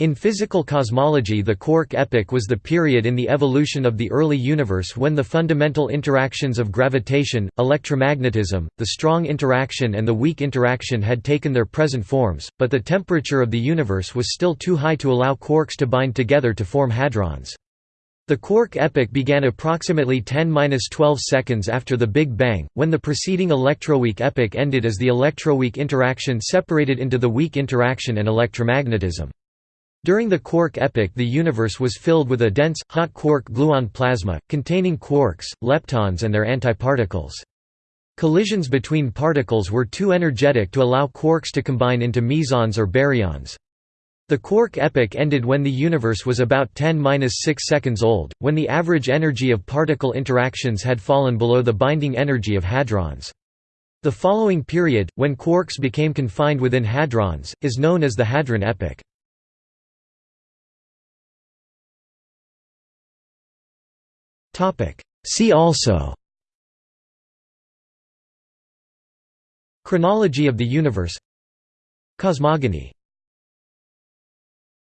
In physical cosmology the quark epoch was the period in the evolution of the early universe when the fundamental interactions of gravitation, electromagnetism, the strong interaction and the weak interaction had taken their present forms, but the temperature of the universe was still too high to allow quarks to bind together to form hadrons. The quark epoch began approximately 10–12 seconds after the Big Bang, when the preceding electroweak epoch ended as the electroweak interaction separated into the weak interaction and electromagnetism. During the quark epoch the universe was filled with a dense, hot quark-gluon plasma, containing quarks, leptons and their antiparticles. Collisions between particles were too energetic to allow quarks to combine into mesons or baryons. The quark epoch ended when the universe was about 10–6 seconds old, when the average energy of particle interactions had fallen below the binding energy of hadrons. The following period, when quarks became confined within hadrons, is known as the hadron epoch. See also Chronology of the universe Cosmogony